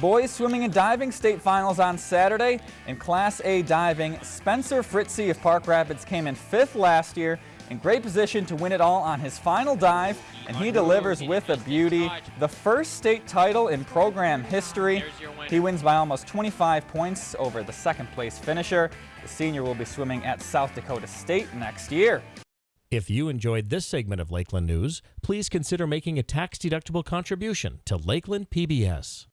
Boys swimming and diving state finals on Saturday. In Class A diving, Spencer Fritzy of Park Rapids came in fifth last year in great position to win it all on his final dive, and he delivers with a beauty. The first state title in program history. He wins by almost 25 points over the second place finisher. The senior will be swimming at South Dakota State next year. If you enjoyed this segment of Lakeland News, please consider making a tax-deductible contribution to Lakeland PBS.